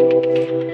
Música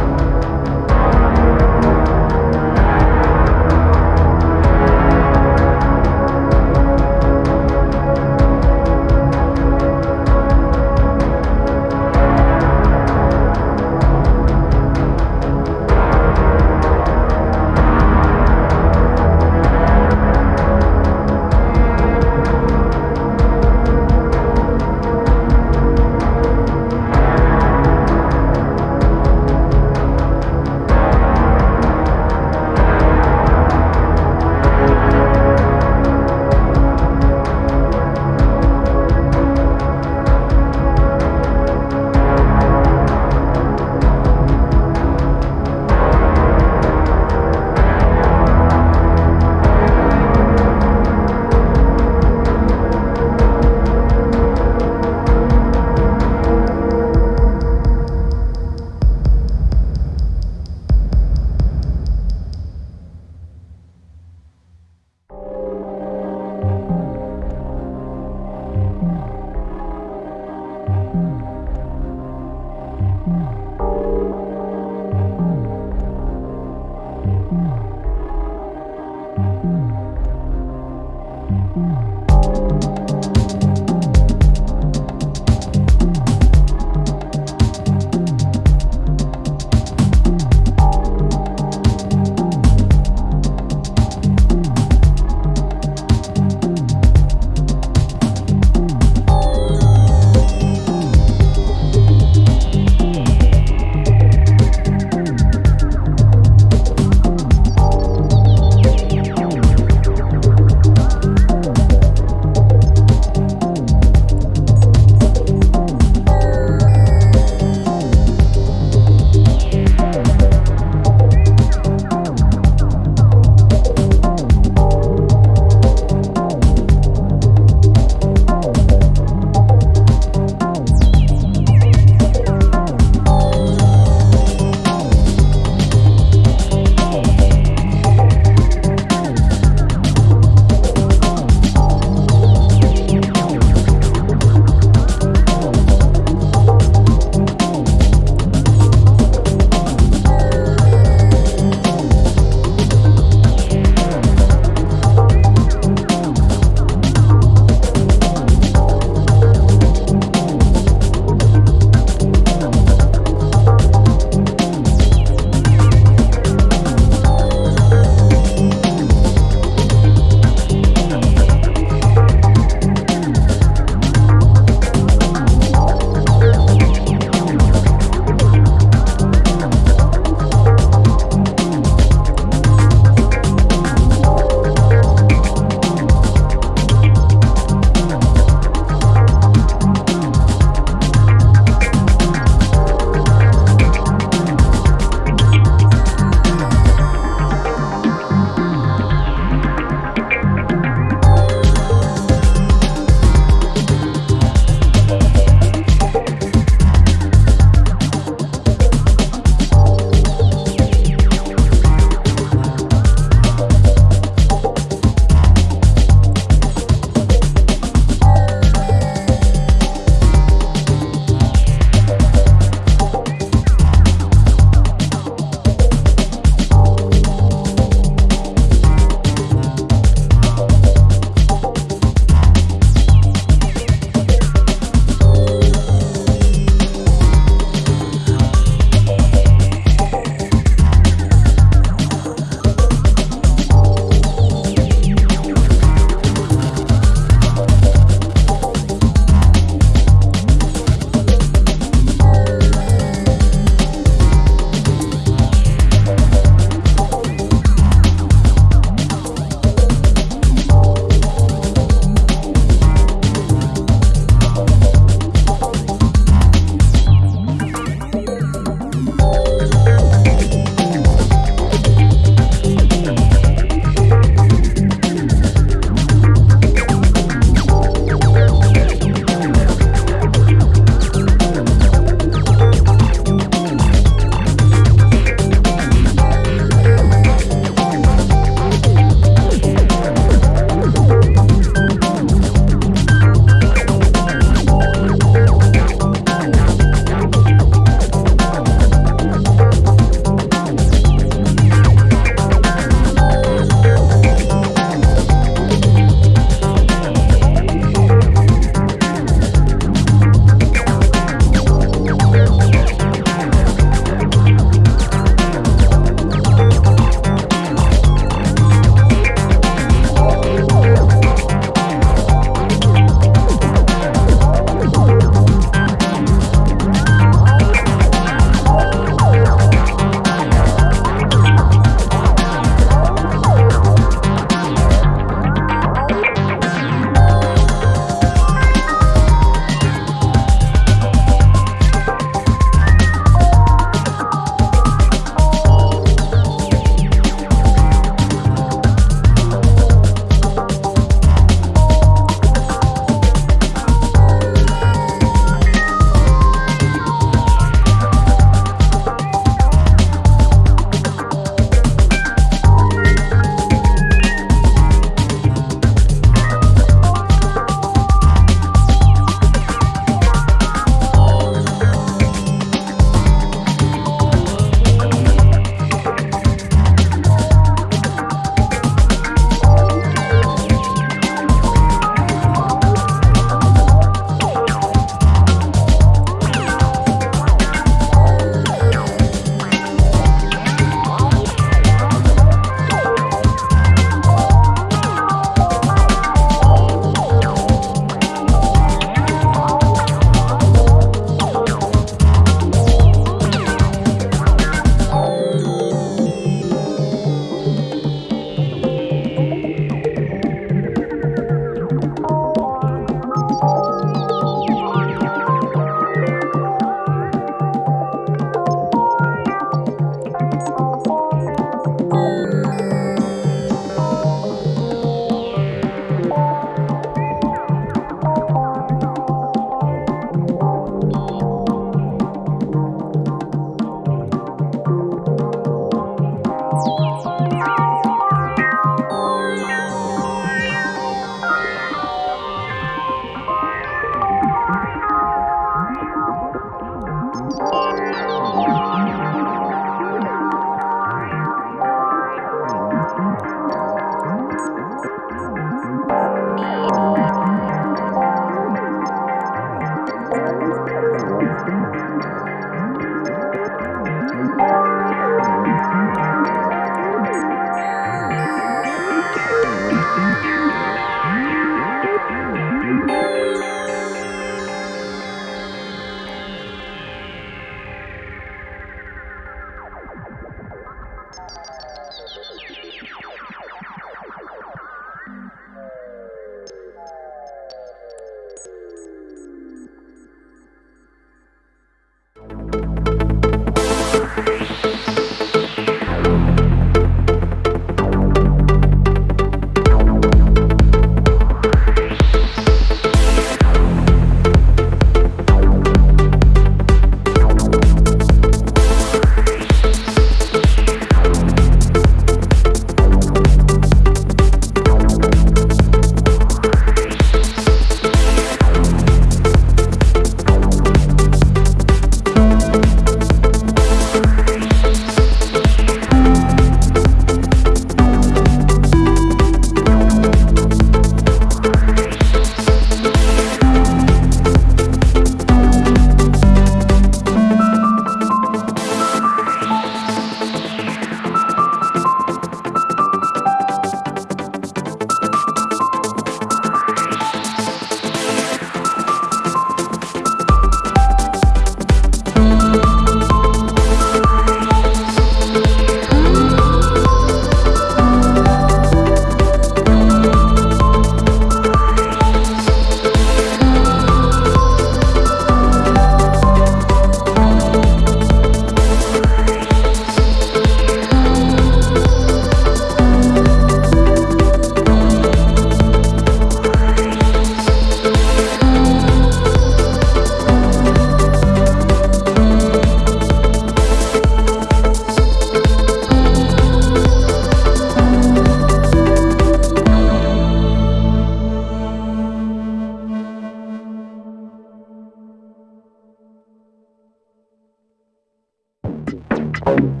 Música